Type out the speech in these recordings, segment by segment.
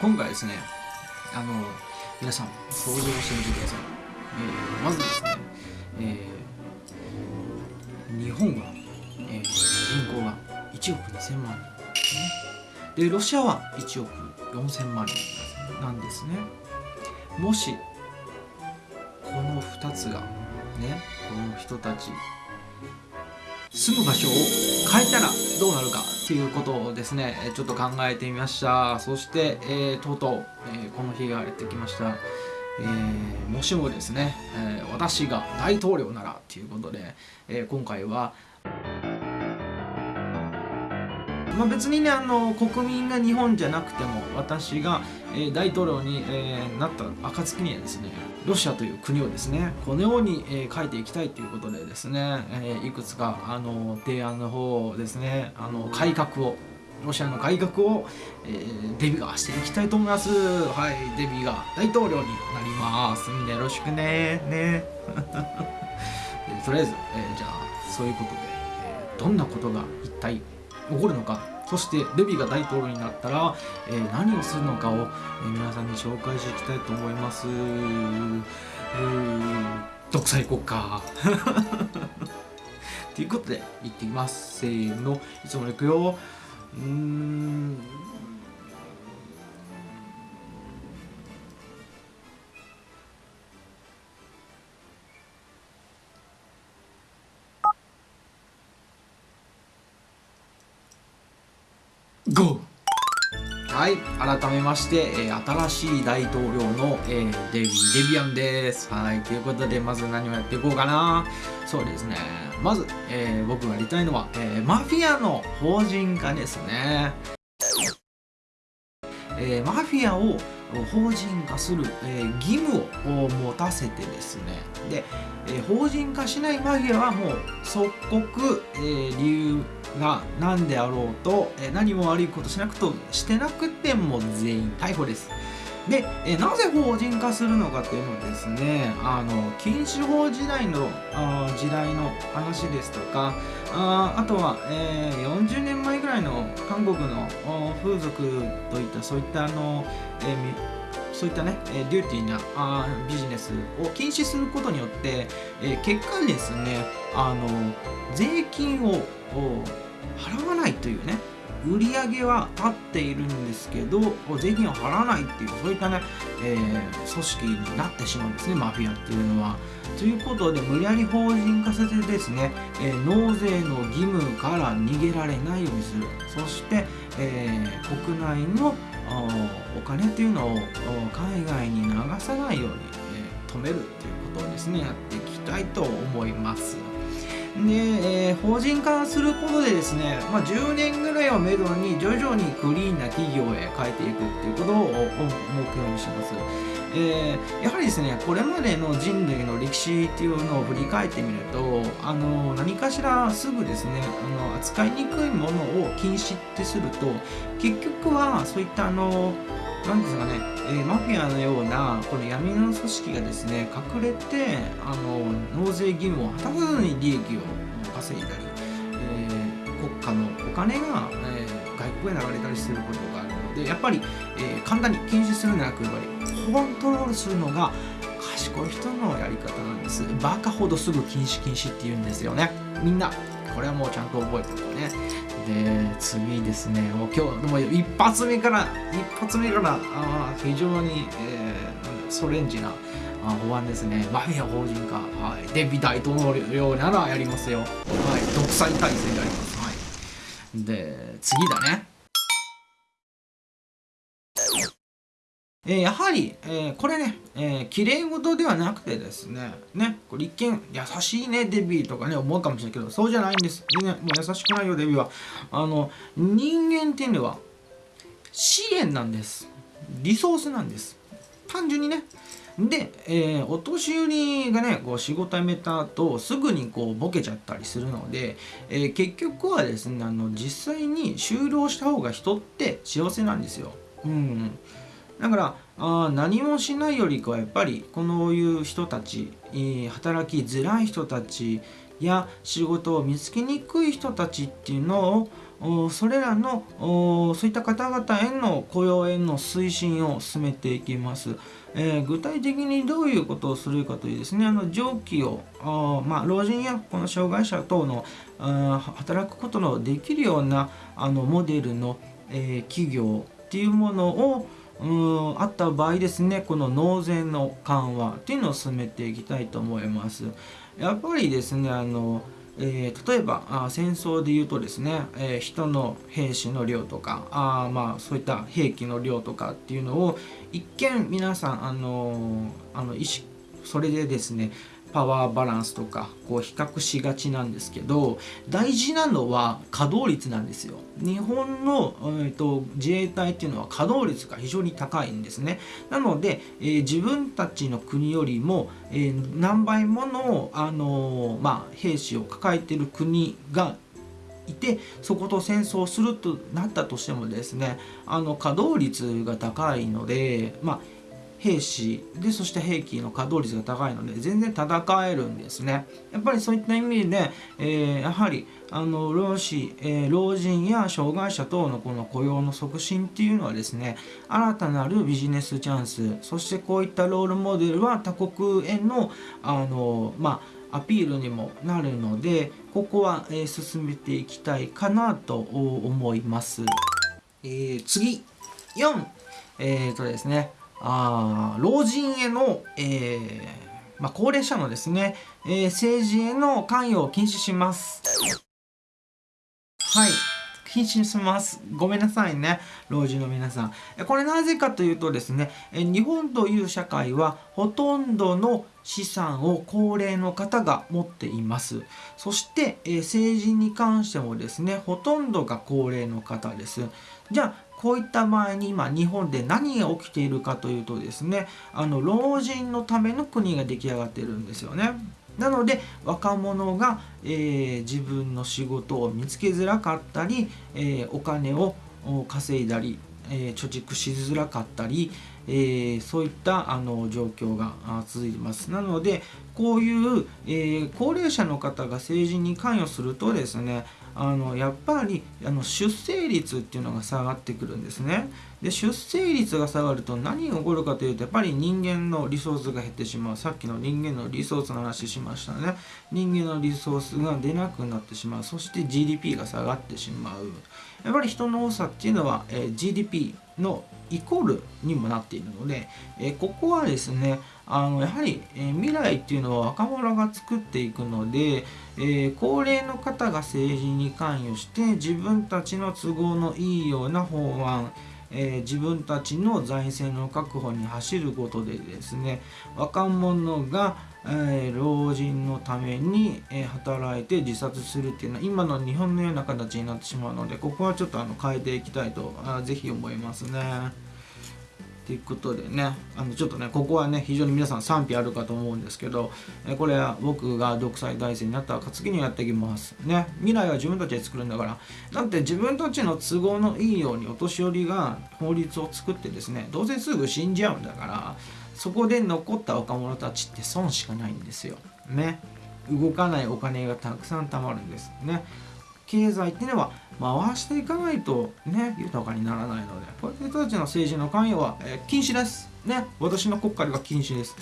今回ですねあの皆さん想像してみてください、えー、まずですね、えー、日本は、えー、人口が1億2000万人、ね。でロシアは1億4000万人なんですね。もしこの2つがねこの人たち住む場所を変えたらどうなるかっていうことをですねちょっと考えてみました。そして、えー、とうとう、えー、この日がやってきました、えー、もしもですね、え私が大統領ならっていうことで、え今回はまあ、別にねあの国民が日本じゃなくても私が、えー、大統領に、えー、なった暁にはですねロシアという国をですねこのように、えー、書いていきたいということでですね、えー、いくつかあの提案の方ですねあの改革をロシアの改革を、えー、デビがしていきたいと思います。はいデビューが大統領になりますみんなよろしくねね。とりあえず、えー、じゃあそういうことで、えー、どんなことが一体起こるのか。そしてルビが大統領になったら、えー、何をするのかを、えー、皆さんに紹介していきたいと思います。えー、独裁国家。ということで行ってみます。せーの。いつも行くよ。うん。ゴー。はい改めまして、えー、新しい大統領の、えー、デビデビアンです。はいということでまず何をやっていこうかな。そうですね。まず、えー、僕がやりたいのは、えマフィアの法人化ですね。えマフィアを法人化する、え、義務を持たせてですね。で、え、法人化しないマフィアはもう即刻、えー、理由が何であろうと、え何も悪いことしなくとしてなくても全員逮捕です。で、えなぜ法人化するのかっていうのはですねあの禁止法時代のあ時代の話ですとかああとは、えー、40年前ぐらいの韓国の風俗といったそういったあの、えーそういったね、えデューティーなあビジネスを禁止することによって、えー、結果ですね、あの税金を払わないというね、売り上げは立っているんですけど税金を払わないっていうそういったね、えー、組織になってしまうんですねマフィアっていうのは。ということで無理やり法人化させてですね、えー、納税の義務から逃げられないようにするそして、えー、国内のお金っていうのを海外に流さないように、え止めるっていうことをですねやっていきたいと思います。で、えー、法人化することでですね、まあ、10年ぐらいをめどに徐々にクリーンな企業へ変えていくっていうことを目標にします。えー、やはりですねこれまでの人類の歴史っていうのを振り返ってみるとあの何かしらすぐですねあの扱いにくいものを禁止ってすると結局はそういったあのなんですかね、えー、マフィアのようなこの闇の組織がですね隠れてあの納税義務を果たさずに利益を稼いだり、えー、国家のお金が、えー、外国へ流れたりすることがでやっぱり、えー、簡単に禁止するんじゃなくやっぱりコントロールするのが賢い人のやり方なんです。バカほどすぐ禁止禁止って言うんですよね。みんなこれはもうちゃんと覚えておこうね。で次ですね。もう今日でも一発目から一発目からあ非常に、えー、ソレンジな法案ですね。マフィア法人化、はい、デビ大統領ならやりますよ、はい、独裁体制であります、はい、で次だね。え、やはり、え、これね、えー、綺麗事ではなくてですね、ね、これ一見優しいね、デビーとかね、思うかもしれないけど、そうじゃないんです。ね、もう優しくないよ、デビーは。あの、人間っていうのは、資源なんです。リソースなんです。単純にね。で、えー、お年寄りがね、こう仕事辞めた後、すぐにこうボケちゃったりするので、えー、結局はですね、あの、実際に就労した方が人って幸せなんですよ。うん。だからあ何もしないよりかはやっぱりこのいう人たち、えー、働きづらい人たちや仕事を見つけにくい人たちっていうのをそれらのそういった方々への雇用への推進を進めていきます。えー、具体的にどういうことをするかというですねあの上記をあ、まあ、老人やこの障害者等のあ働くことのできるようなあのモデルの、えー、企業っていうものをうんあった場合ですねこの納税の緩和っていうのを進めていきたいと思います。やっぱりですねあのえー、例えばあ戦争でいうとですね、えー、人の兵士の量とかあまあそういった兵器の量とかっていうのを一見皆さんあのあの意識それでですねパワーバランスとかこう比較しがちなんですけど大事なのは稼働率なんですよ。日本の、えーと、自衛隊っていうのは稼働率が非常に高いんですね。なので、えー、自分たちの国よりも、えー、何倍もの、あのー、まあ、兵士を抱えてる国がいてそこと戦争するとなったとしてもですねあの稼働率が高いのでまあ兵士でそして兵器の稼働率が高いので全然戦えるんですねやっぱりそういった意味で、えー、やはりあの老子、えー、老人や障害者等のこの雇用の促進っていうのはですね新たなるビジネスチャンスそしてこういったロールモデルは他国へのあのまあアピールにもなるのでここは、えー、進めていきたいかなと思います。えー、次4えー、とですねあ老人への、えーまあ、高齢者のですね、えー、政治への関与を禁止します。はい。禁止します。ごめんなさいね。老人の皆さん。これなぜかというとですね、日本という社会はほとんどの資産を高齢の方が持っています。そして、政治に関してもですね、ほとんどが高齢の方です。じゃあ、こういった場合に今日本で何が起きているかというとですねあの老人のための国が出来上がってるんですよね。なので若者が、えー、自分の仕事を見つけづらかったり、えー、お金を稼いだり、えー、貯蓄しづらかったり、え、そういったあの状況が続いてます。なのでこういう、え、高齢者の方が政治に関与するとですねあのやっぱりあの出生率っていうのが下がってくるんですね。で出生率が下がると何が起こるかというとやっぱり人間のリソースが減ってしまう。さっきの人間のリソースの話しましたね。人間のリソースが出なくなってしまう。そして GDP が下がってしまう。やっぱり人の多さっていうのは、え、GDP のイコールにもなっているので、え、ここはですねあのやはり、え、未来っていうのは若者が作っていくので、えー、高齢の方が政治に関与して自分たちの都合のいいような法案えー、自分たちの財政の確保に走ることでですね若者が、えー、老人のために、えー、働いて自殺するっていうのは今の日本のような形になってしまうのでここはちょっとあの変えていきたいとあぜひ思いますね。ということでねあのちょっとねここはね非常に皆さん賛否あるかと思うんですけどえこれは僕が独裁体制になった暁にやっていきます。ね。未来は自分たちで作るんだから。だって自分たちの都合のいいようにお年寄りが法律を作ってですねどうせすぐ死んじゃうんだからそこで残った若者たちって損しかないんですよ。ね。動かないお金がたくさん貯まるんです。ね。経済っていうのは回していかないとね豊かにならないのでこういう人たちの政治の関与は、えー、禁止です。ね私の国家では禁止です。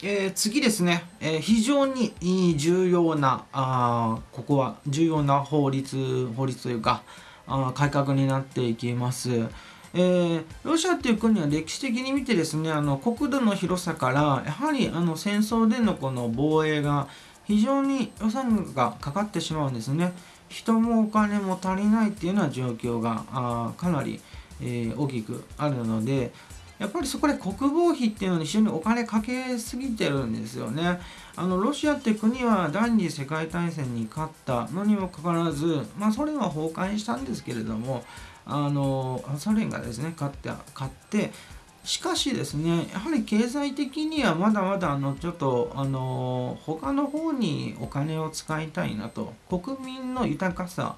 えー、次ですね、えー、非常に重要なあここは重要な法律法律というかあ改革になっていきます。えー、ロシアっていう国は歴史的に見てですねあの国土の広さからやはりあの戦争でのこの防衛が非常に予算がかかってしまうんですね。人もお金も足りないっていうような状況があかなり、えー、大きくあるのでやっぱりそこで国防費っていうのに非常にお金かけすぎてるんですよね。あのロシアって国は第二次世界大戦に勝ったのにもかかわらず、まあ、ソ連は崩壊したんですけれどもあのソ連がですね勝って勝ってしかしですねやはり経済的にはまだまだあのちょっとあの他の方にお金を使いたいなと。国民の豊かさ。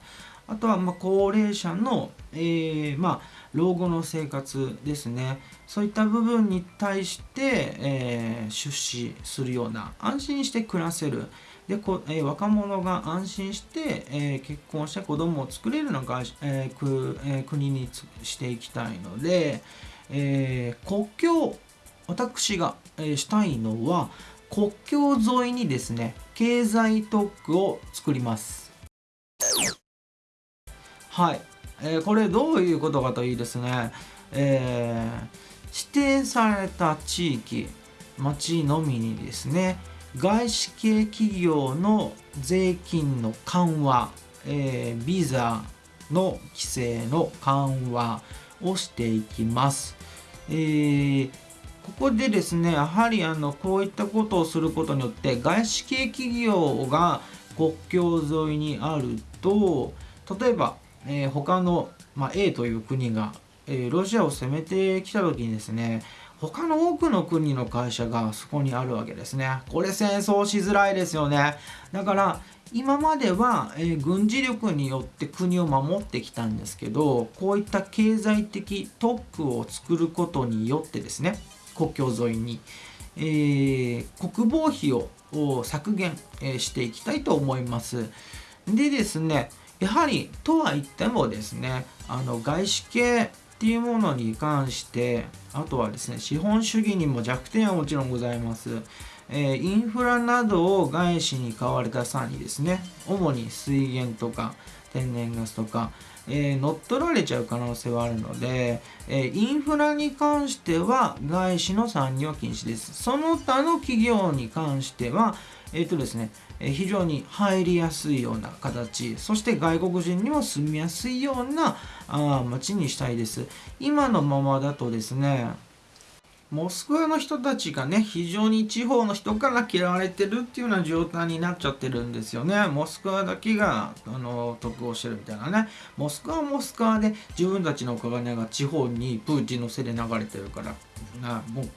あとはま高齢者の、えー、ま、老後の生活ですね。そういった部分に対して、えー、出資するような安心して暮らせる、でこ、えー、若者が安心して、え、結婚して子供を作れるのか、えーくえー、国にしていきたいので、えー、国境私が、え、したいのは国境沿いにですね経済特区を作ります。はい、えー、これどういうことかといいですね、えー、指定された地域町のみにですね外資系企業の税金の緩和、えー、ビザの規制の緩和をしていきます。えー、ここでですねやはりあのこういったことをすることによって外資系企業が国境沿いにあると例えば、えー、他の、まあ、A という国が、えー、ロシアを攻めてきた時にですね他の多くの国の会社がそこにあるわけですね。これ戦争しづらいですよね。だから今までは、えー、軍事力によって国を守ってきたんですけどこういった経済的特区を作ることによってですね国境沿いに、えー、国防費を削減、えー、していきたいと思います。でですねやはりとは言ってもですねあの外資系っていうものに関してあとはですね資本主義にも弱点はもちろんございます、えー、インフラなどを外資に買われた際にですね主に水源とか天然ガスとか、えー、乗っ取られちゃう可能性はあるので、えー、インフラに関しては外資の参入は禁止です。その他の企業に関してはえっ、ー、とですね非常に入りやすいような形。そして外国人にも住みやすいようなあ街にしたいです。今のままだとですねモスクワの人たちがね非常に地方の人から嫌われてるっていうような状態になっちゃってるんですよね。モスクワだけがあの得をしてるみたいなね。モスクワはモスクワで自分たちのお金が地方にプーチンのせいで流れてるから。なもう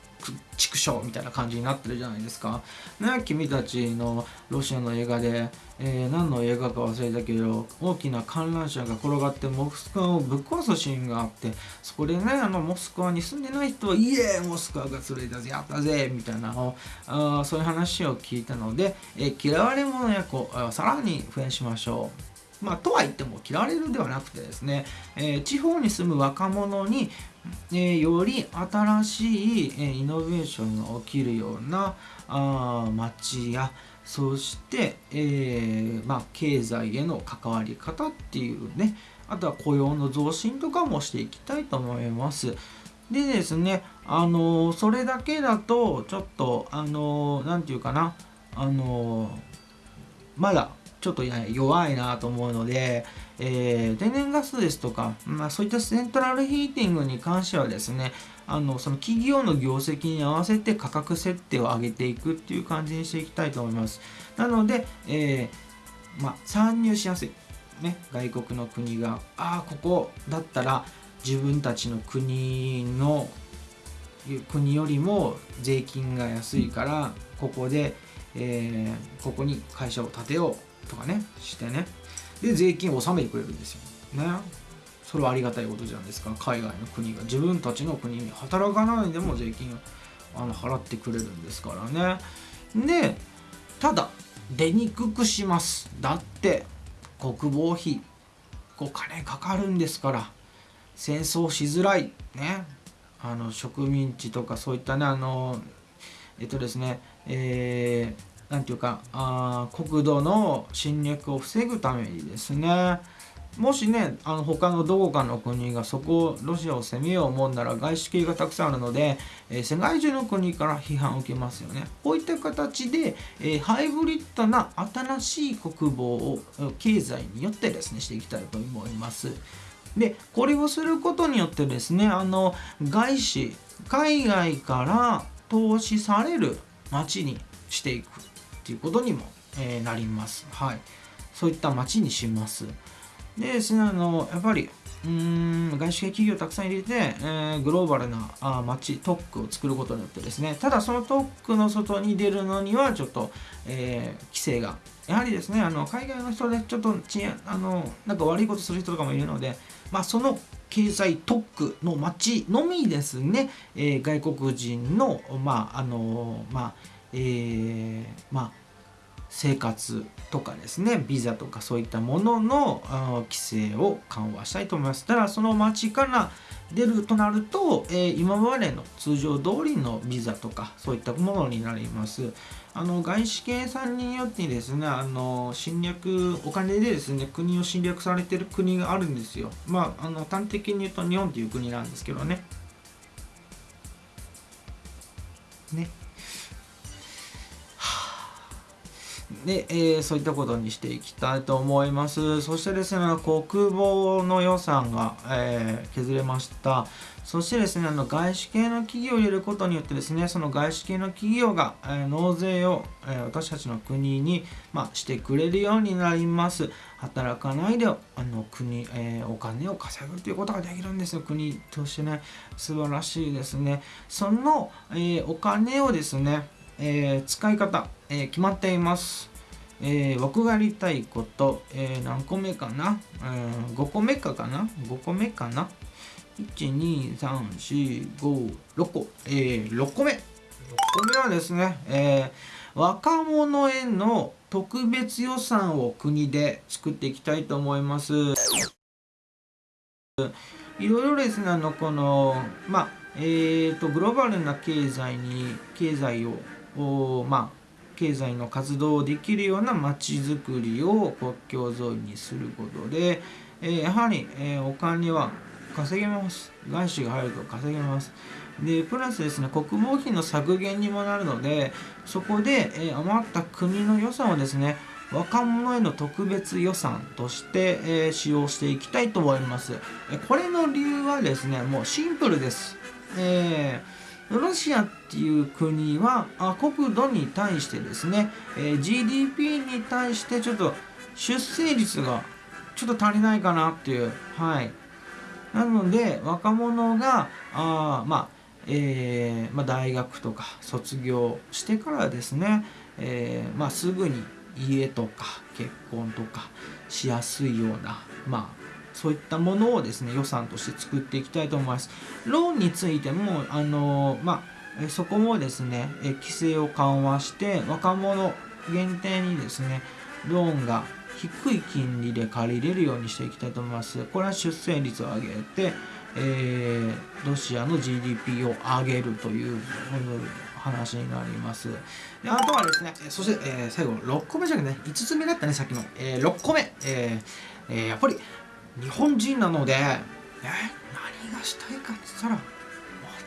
畜生みたいな感じになってるじゃないですか。ね、君たちのロシアの映画で、えー、何の映画か忘れたけど大きな観覧車が転がってモスクワをぶっ壊すシーンがあってそこでねあのモスクワに住んでない人は「イエーモスクワが連れたぜやったぜ!」みたいなあそういう話を聞いたので、えー、嫌われ者役をさらに増やしましょう。まあ、とは言っても嫌われるではなくてですね、えー、地方に住む若者に、えー、より新しい、えー、イノベーションが起きるようなあ街やそして、えまあ、経済への関わり方っていうねあとは雇用の増進とかもしていきたいと思います。でですね、あのそれだけだとちょっとあの何て言うかなあのまだちょっと弱いなと思うので、えー、天然ガスですとか、まあ、そういったセントラルヒーティングに関してはですねあのその企業の業績に合わせて価格設定を上げていくっていう感じにしていきたいと思います。なので、えー、まあ、参入しやすい、ね、外国の国がああここだったら自分たちの国の国よりも税金が安いからここで、えー、ここに会社を建てようとかねしてね。で税金を納めてくれるんですよ。ね。それはありがたいことじゃないですか。海外の国が。自分たちの国に働かないでも税金をあの払ってくれるんですからね。でただ出にくくします。だって国防費お金かかるんですから。戦争しづらい。ね。あの植民地とかそういったねあのえっとですねえー何ていうかあ国土の侵略を防ぐためにですねもしねあの他のどこかの国がそこをロシアを攻めよう思うなら外資系がたくさんあるので、えー、世界中の国から批判を受けますよね。こういった形で、えー、ハイブリッドな新しい国防を経済によってですねしていきたいと思います。でこれをすることによってですねあの外資海外から投資される街にしていくっていうことにも、えー、なります。はい。そういった街にします。でですね、あの、やっぱり、うーん外資系企業をたくさん入れて、えー、グローバルなあ街特区を作ることによってですねただその特区の外に出るのにはちょっと、えー、規制がやはりですねあの海外の人でちょっとちあのなんか悪いことする人とかもいるので、まあ、その経済特区の町のみですね、えー、外国人のまああのまあえー、まあ生活とかですね。ビザとかそういったものの規制を緩和したいと思います。ただその町から出るとなると、えー、今までの通常通りのビザとかそういったものになります。あの外資系さんによってですねあの侵略お金でですね国を侵略されてる国があるんですよ。まああの端的に言うと日本という国なんですけどね。ね。で、えー、そういったことにしていきたいと思います。そしてですね、国防の予算が、えー、削れました。そしてですね、あの外資系の企業を入れることによってですね、その外資系の企業が、えー、納税を、え私たちの国に、まあ、してくれるようになります。働かないであの国、えお金を稼ぐということができるんですよ。国としてね、素晴らしいですね。その、えお金をですね、え使い方、え決まっています。えー、僕がやりたいこと、えー、何個目かな、うん、5個目かかな ?5 個目かな ?1,2,3,4,5,6 個、えー、6個目 !6 個目はですね、えー、若者への特別予算を国で作っていきたいと思います。いろいろですね、あの、この、まあ、えっ、ー、と、グローバルな経済に、経済を、まあ、経済の活動をできるような街づくりを国境沿いにすることで、えー、やはり、えー、お金は稼げます。外資が入ると稼げます。で、プラスですね、国防費の削減にもなるので、そこで、えー、余った国の予算をですね、若者への特別予算として、え、使用していきたいと思います。これの理由はですね、もうシンプルです。えーロシアっていう国はあ国土に対してですね、えー、GDP に対してちょっと出生率がちょっと足りないかなっていうはい。なので若者があまあえーまあ、大学とか卒業してからですね、えーまあ、すぐに家とか結婚とかしやすいような、まあ、そういったものをですね予算として作っていきたいと思います。ローンについてもあのまあそこもですね規制を緩和して若者限定にですねローンが低い金利で借りれるようにしていきたいと思います。これは出生率を上げて、えー、ロシアの GDP を上げるという話になります。であとはですね、そして、えー、最後6個目じゃなくてね、5つ目だったね、さっきの。えー、6個目、えーえー、やっぱり日本人なので、え何がしたいかって言ったらも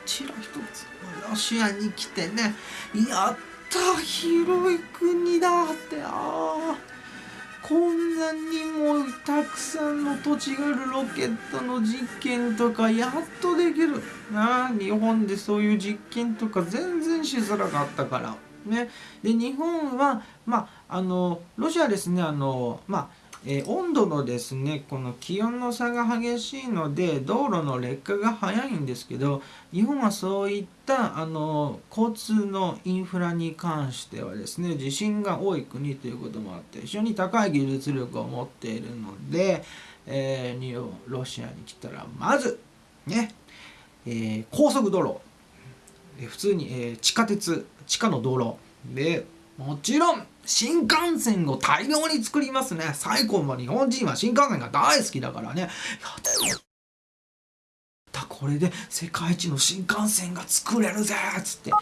ちろん一つロシアに来てねやった広い国だってああこんなにもたくさんの土地があるロケットの実験とかやっとできる。な日本でそういう実験とか全然しづらかったから。ね。で日本はまああのロシアですねあのまあえー、温度のですねこの気温の差が激しいので道路の劣化が早いんですけど日本はそういったあの交通のインフラに関してはですね地震が多い国ということもあって非常に高い技術力を持っているので、えー、ロシアに来たらまずね、えー、高速道路普通に、え、地下鉄地下の道路でもちろん新幹線を大量に作りますね。最高も日本人は新幹線が大好きだからね。やったこれで世界一の新幹線が作れるぜっつって。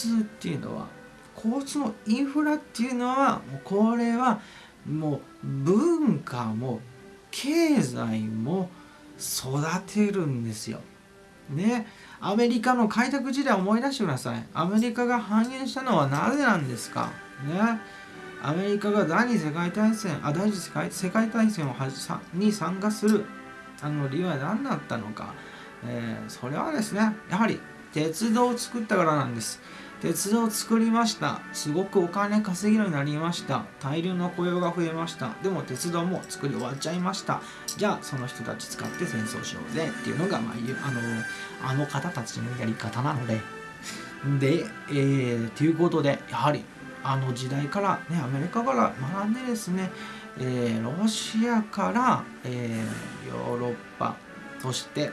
通っていうのは交通のインフラっていうのはもうこれはもう文化も経済も育てるんですよ。ね。アメリカの開拓時代思い出してください。アメリカが繁栄したのはなぜなんですか？ね。アメリカが第二次世界大戦あ第二次世界世界大戦をはに参加するあの理由は何だったのか、えー、それはですねやはり鉄道を作ったからなんです。鉄道を作りました。すごくお金稼げるようになりました。大量の雇用が増えました。でも鉄道も作り終わっちゃいました。じゃあその人たち使って戦争しようぜ。っていうのが、まあ、あのあの方たちのやり方なので。で、えー、ということでやはりあの時代から、ね、アメリカから学んでですね、えー、ロシアから、えー、ヨーロッパそして、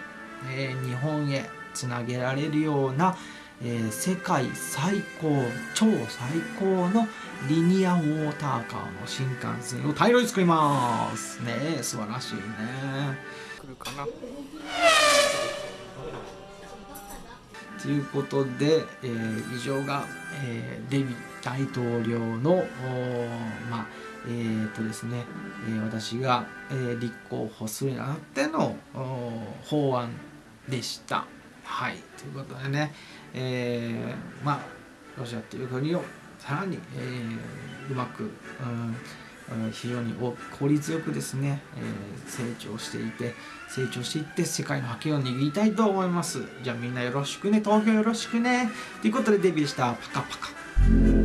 えー、日本へつなげられるような、えー、世界最高超最高のリニアモーターカーの新幹線を大量に作ります。ね素晴らしいね。来るかな？ということで、えー、以上が、えー、デビ大統領のまあえーとですねえー、私が、えー、立候補するにあたっての法案でした。はいということでね、えー、まあロシアという国をさらに、えー、うまく、うん、非常に効率よくですね、えー、成長していて成長していって世界の覇権を握りたいと思います。じゃあみんなよろしくね。投票よろしくね。ということでデビューしたパカパカ。